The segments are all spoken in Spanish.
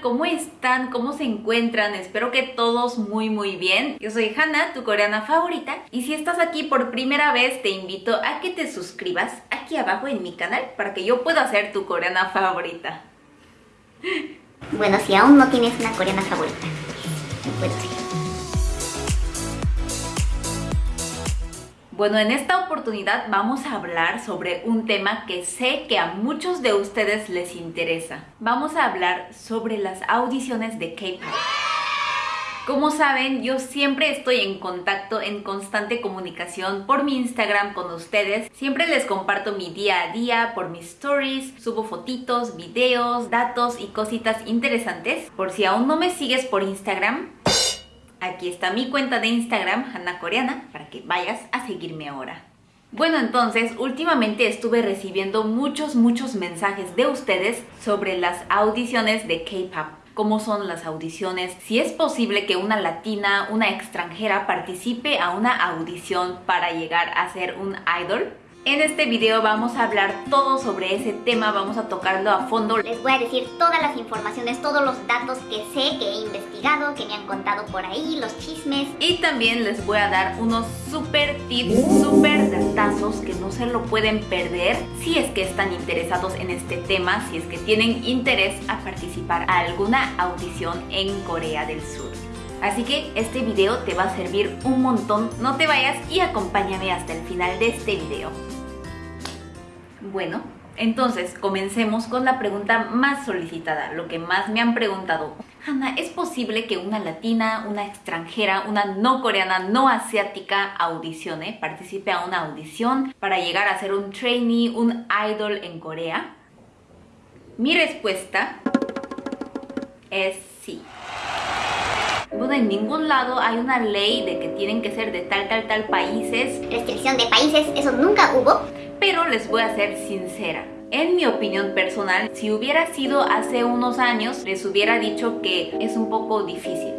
¿cómo están? ¿Cómo se encuentran? Espero que todos muy muy bien. Yo soy Hannah, tu coreana favorita, y si estás aquí por primera vez te invito a que te suscribas aquí abajo en mi canal para que yo pueda ser tu coreana favorita. Bueno, si aún no tienes una coreana favorita, puedo ser. Bueno, en esta oportunidad vamos a hablar sobre un tema que sé que a muchos de ustedes les interesa. Vamos a hablar sobre las audiciones de K-pop. Como saben, yo siempre estoy en contacto, en constante comunicación por mi Instagram con ustedes. Siempre les comparto mi día a día por mis stories, subo fotitos, videos, datos y cositas interesantes. Por si aún no me sigues por Instagram, Aquí está mi cuenta de Instagram, Hanna Coreana, para que vayas a seguirme ahora. Bueno, entonces, últimamente estuve recibiendo muchos, muchos mensajes de ustedes sobre las audiciones de K-pop. ¿Cómo son las audiciones? Si es posible que una latina, una extranjera participe a una audición para llegar a ser un idol. En este video vamos a hablar todo sobre ese tema, vamos a tocarlo a fondo. Les voy a decir todas las informaciones, todos los datos que sé, que he investigado, que me han contado por ahí, los chismes. Y también les voy a dar unos super tips, super datazos que no se lo pueden perder si es que están interesados en este tema, si es que tienen interés a participar a alguna audición en Corea del Sur. Así que este video te va a servir un montón, no te vayas y acompáñame hasta el final de este video. Bueno, entonces comencemos con la pregunta más solicitada, lo que más me han preguntado. Hanna, ¿es posible que una latina, una extranjera, una no coreana, no asiática audicione, participe a una audición para llegar a ser un trainee, un idol en Corea? Mi respuesta es sí. En ningún lado hay una ley de que tienen que ser de tal, tal, tal países. Restricción de países, eso nunca hubo. Pero les voy a ser sincera. En mi opinión personal, si hubiera sido hace unos años, les hubiera dicho que es un poco difícil.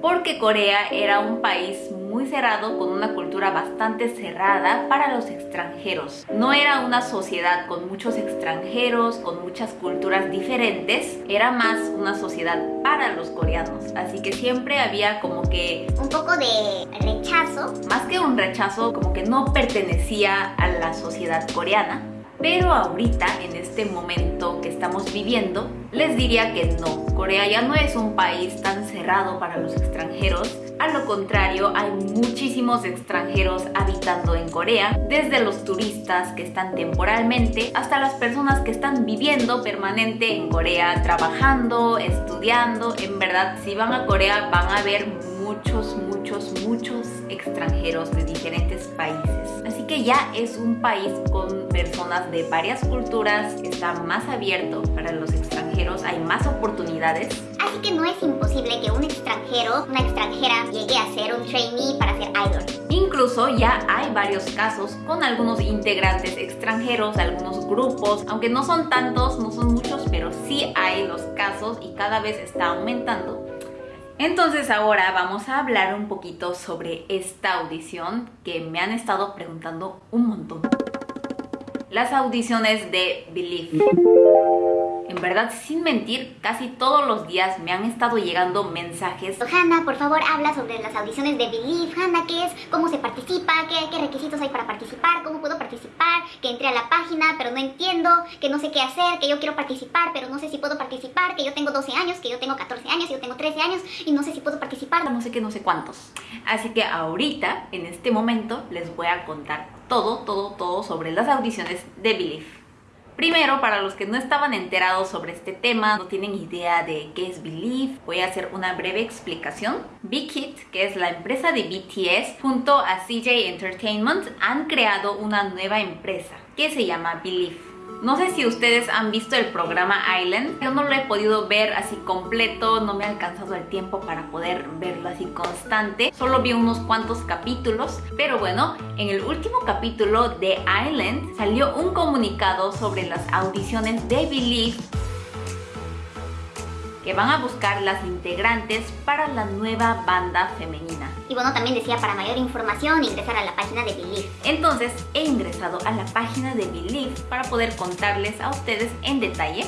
Porque Corea era un país muy cerrado, con una cultura bastante cerrada para los extranjeros. No era una sociedad con muchos extranjeros, con muchas culturas diferentes, era más una sociedad para los coreanos. Así que siempre había como que... Un poco de rechazo. Más que un rechazo, como que no pertenecía a la sociedad coreana. Pero ahorita, en este momento que estamos viviendo, les diría que no. Corea ya no es un país tan cerrado para los extranjeros. A lo contrario, hay muchísimos extranjeros habitando en Corea, desde los turistas que están temporalmente hasta las personas que están viviendo permanente en Corea, trabajando, estudiando. En verdad, si van a Corea van a ver muchos, muchos, muchos extranjeros de diferentes países. Así que ya es un país con personas de varias culturas, está más abierto para los extranjeros, hay más oportunidades. Así que no es imposible que un extranjero, una extranjera, llegue a ser un trainee para ser idol. Incluso ya hay varios casos con algunos integrantes extranjeros, algunos grupos, aunque no son tantos, no son muchos, pero sí hay los casos y cada vez está aumentando entonces ahora vamos a hablar un poquito sobre esta audición que me han estado preguntando un montón. Las audiciones de Believe. En verdad, sin mentir, casi todos los días me han estado llegando mensajes. Hanna, por favor, habla sobre las audiciones de Believe. Hanna, ¿qué es? ¿Cómo se participa? ¿Qué, ¿Qué requisitos hay para participar? ¿Cómo puedo participar? Que entré a la página, pero no entiendo, que no sé qué hacer, que yo quiero participar, pero no sé si puedo participar, que yo tengo 12 años, que yo tengo 14 años, que yo tengo 13 años y no sé si puedo participar. No sé qué, no sé cuántos. Así que ahorita, en este momento, les voy a contar todo, todo, todo sobre las audiciones de Believe. Primero, para los que no estaban enterados sobre este tema, no tienen idea de qué es Believe, voy a hacer una breve explicación. Big que es la empresa de BTS, junto a CJ Entertainment, han creado una nueva empresa que se llama Believe. No sé si ustedes han visto el programa Island, yo no lo he podido ver así completo, no me ha alcanzado el tiempo para poder verlo así constante, solo vi unos cuantos capítulos, pero bueno, en el último capítulo de Island salió un comunicado sobre las audiciones de Believe que van a buscar las integrantes para la nueva banda femenina. Y bueno, también decía para mayor información ingresar a la página de Believe. Entonces he ingresado a la página de Believe para poder contarles a ustedes en detalle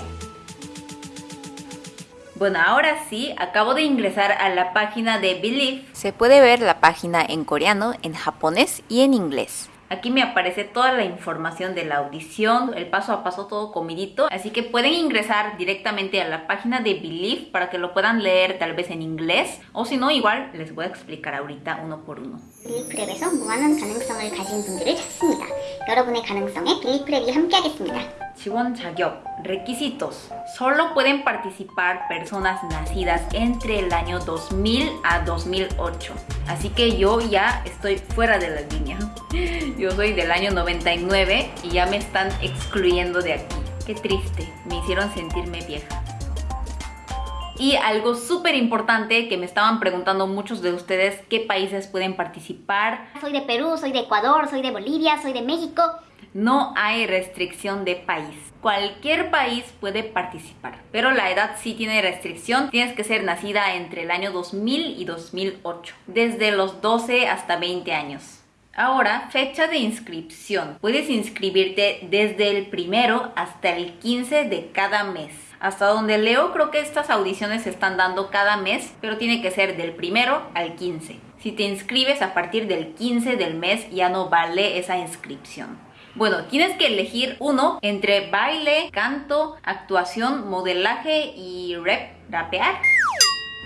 Bueno, ahora sí, acabo de ingresar a la página de Believe. Se puede ver la página en coreano, en japonés y en inglés. Aquí me aparece toda la información de la audición, el paso a paso todo comidito, así que pueden ingresar directamente a la página de Believe para que lo puedan leer tal vez en inglés o si no igual les voy a explicar ahorita uno por uno. 빌리프랩에서 무한한 가능성을 가진 분들을 찾습니다. 여러분의 가능성에 빌리프랩이 함께하겠습니다. Chiwon 자격, requisitos. Solo pueden participar personas nacidas entre el año 2000 a 2008. Así que yo ya estoy fuera de la línea. Yo soy del año 99 y ya me están excluyendo de aquí. Qué triste, me hicieron sentirme vieja. Y algo súper importante que me estaban preguntando muchos de ustedes, ¿qué países pueden participar? Soy de Perú, soy de Ecuador, soy de Bolivia, soy de México. No hay restricción de país. Cualquier país puede participar, pero la edad sí tiene restricción. Tienes que ser nacida entre el año 2000 y 2008, desde los 12 hasta 20 años. Ahora, fecha de inscripción. Puedes inscribirte desde el primero hasta el 15 de cada mes. Hasta donde leo, creo que estas audiciones se están dando cada mes, pero tiene que ser del primero al 15. Si te inscribes a partir del 15 del mes, ya no vale esa inscripción. Bueno, tienes que elegir uno entre baile, canto, actuación, modelaje y rap, rapear.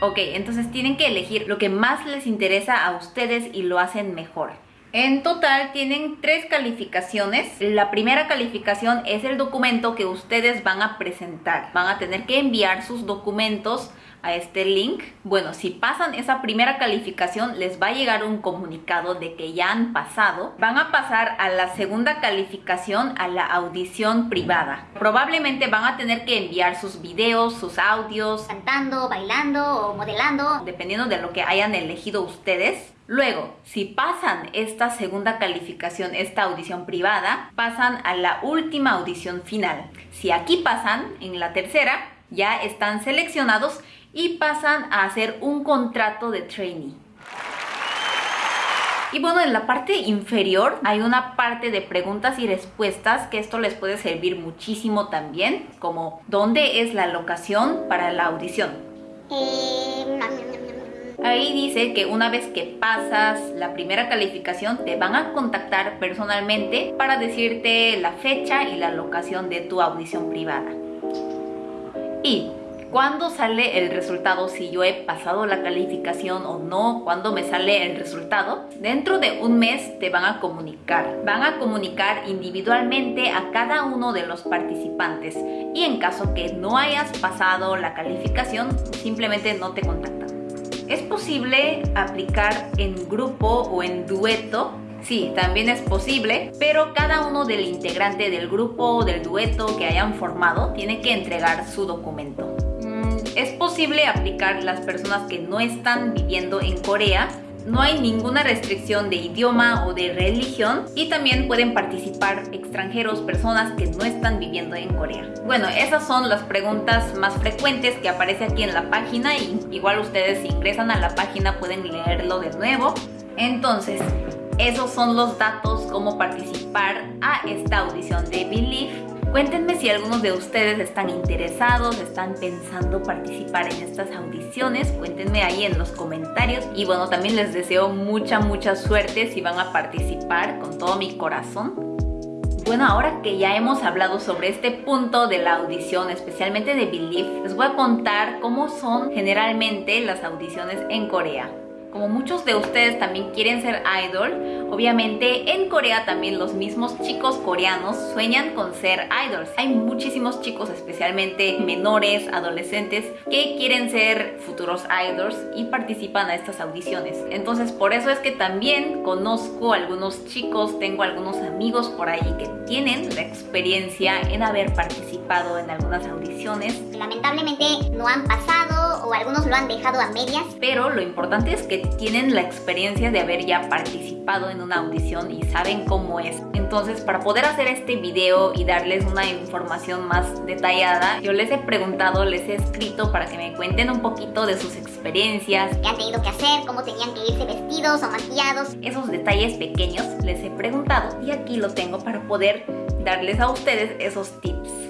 Ok, entonces tienen que elegir lo que más les interesa a ustedes y lo hacen mejor. En total tienen tres calificaciones. La primera calificación es el documento que ustedes van a presentar. Van a tener que enviar sus documentos a este link. Bueno, si pasan esa primera calificación, les va a llegar un comunicado de que ya han pasado. Van a pasar a la segunda calificación, a la audición privada. Probablemente van a tener que enviar sus videos, sus audios. Cantando, bailando o modelando. Dependiendo de lo que hayan elegido ustedes. Luego, si pasan esta segunda calificación, esta audición privada, pasan a la última audición final. Si aquí pasan, en la tercera, ya están seleccionados y pasan a hacer un contrato de trainee. Y bueno, en la parte inferior hay una parte de preguntas y respuestas que esto les puede servir muchísimo también, como ¿dónde es la locación para la audición? Eh, Ahí dice que una vez que pasas la primera calificación te van a contactar personalmente para decirte la fecha y la locación de tu audición privada. Y cuándo sale el resultado, si yo he pasado la calificación o no, cuándo me sale el resultado. Dentro de un mes te van a comunicar. Van a comunicar individualmente a cada uno de los participantes y en caso que no hayas pasado la calificación, simplemente no te contactan. ¿Es posible aplicar en grupo o en dueto? Sí, también es posible, pero cada uno del integrante del grupo o del dueto que hayan formado tiene que entregar su documento. Es posible aplicar las personas que no están viviendo en Corea no hay ninguna restricción de idioma o de religión y también pueden participar extranjeros, personas que no están viviendo en Corea. Bueno, esas son las preguntas más frecuentes que aparece aquí en la página y igual ustedes si ingresan a la página pueden leerlo de nuevo. Entonces, esos son los datos cómo participar a esta audición de Believe Cuéntenme si algunos de ustedes están interesados, están pensando participar en estas audiciones. Cuéntenme ahí en los comentarios. Y bueno, también les deseo mucha, mucha suerte si van a participar con todo mi corazón. Bueno, ahora que ya hemos hablado sobre este punto de la audición, especialmente de Believe, les voy a contar cómo son generalmente las audiciones en Corea. Como muchos de ustedes también quieren ser idol, obviamente en Corea también los mismos chicos coreanos sueñan con ser idols. Hay muchísimos chicos, especialmente menores, adolescentes, que quieren ser futuros idols y participan a estas audiciones. Entonces por eso es que también conozco algunos chicos, tengo algunos amigos por ahí que tienen la experiencia en haber participado en algunas audiciones. Lamentablemente no han pasado o algunos lo han dejado a medias. Pero lo importante es que tienen la experiencia de haber ya participado en una audición y saben cómo es. Entonces, para poder hacer este video y darles una información más detallada, yo les he preguntado, les he escrito para que me cuenten un poquito de sus experiencias. ¿Qué han tenido que hacer? ¿Cómo tenían que irse vestidos o maquillados? Esos detalles pequeños les he preguntado y aquí lo tengo para poder darles a ustedes esos tips.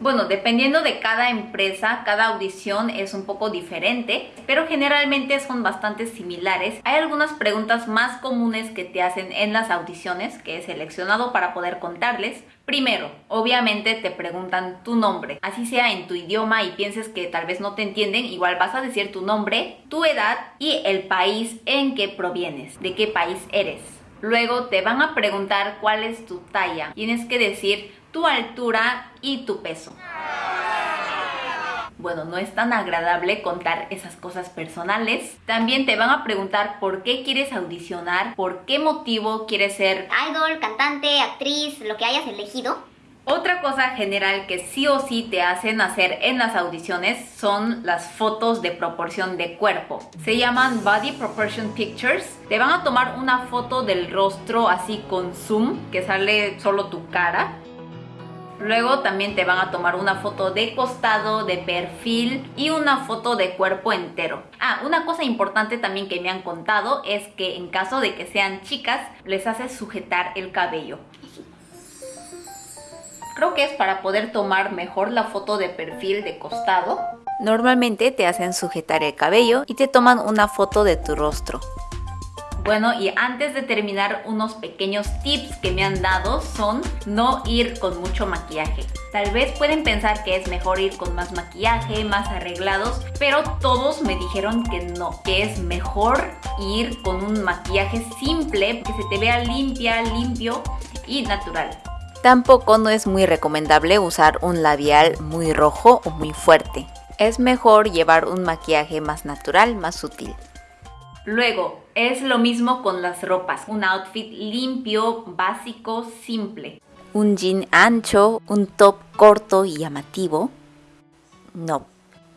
Bueno, dependiendo de cada empresa, cada audición es un poco diferente, pero generalmente son bastante similares. Hay algunas preguntas más comunes que te hacen en las audiciones que he seleccionado para poder contarles. Primero, obviamente te preguntan tu nombre, así sea en tu idioma y pienses que tal vez no te entienden, igual vas a decir tu nombre, tu edad y el país en que provienes, de qué país eres. Luego te van a preguntar cuál es tu talla. Tienes que decir tu altura y tu peso. Bueno, no es tan agradable contar esas cosas personales. También te van a preguntar por qué quieres audicionar, por qué motivo quieres ser Idol, cantante, actriz, lo que hayas elegido. Otra cosa general que sí o sí te hacen hacer en las audiciones son las fotos de proporción de cuerpo. Se llaman Body Proportion Pictures. Te van a tomar una foto del rostro así con zoom, que sale solo tu cara. Luego también te van a tomar una foto de costado, de perfil y una foto de cuerpo entero. Ah, una cosa importante también que me han contado es que en caso de que sean chicas, les hace sujetar el cabello. Creo que es para poder tomar mejor la foto de perfil de costado. Normalmente te hacen sujetar el cabello y te toman una foto de tu rostro. Bueno, y antes de terminar, unos pequeños tips que me han dado son no ir con mucho maquillaje. Tal vez pueden pensar que es mejor ir con más maquillaje, más arreglados, pero todos me dijeron que no, que es mejor ir con un maquillaje simple, que se te vea limpia, limpio y natural. Tampoco no es muy recomendable usar un labial muy rojo o muy fuerte. Es mejor llevar un maquillaje más natural, más sutil. Luego, es lo mismo con las ropas. Un outfit limpio, básico, simple. Un jean ancho, un top corto y llamativo. No.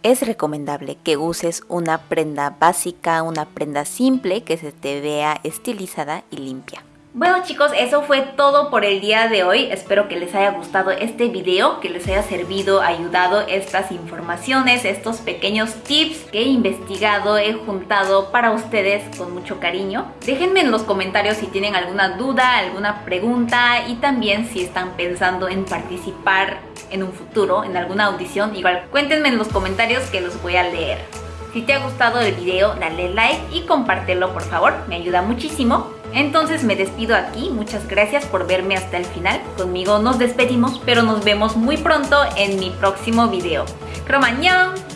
Es recomendable que uses una prenda básica, una prenda simple que se te vea estilizada y limpia. Bueno chicos, eso fue todo por el día de hoy. Espero que les haya gustado este video, que les haya servido, ayudado estas informaciones, estos pequeños tips que he investigado, he juntado para ustedes con mucho cariño. Déjenme en los comentarios si tienen alguna duda, alguna pregunta y también si están pensando en participar en un futuro, en alguna audición. Igual cuéntenme en los comentarios que los voy a leer. Si te ha gustado el video, dale like y compártelo por favor, me ayuda muchísimo. Entonces me despido aquí, muchas gracias por verme hasta el final. Conmigo nos despedimos, pero nos vemos muy pronto en mi próximo video. ¡Cromañón!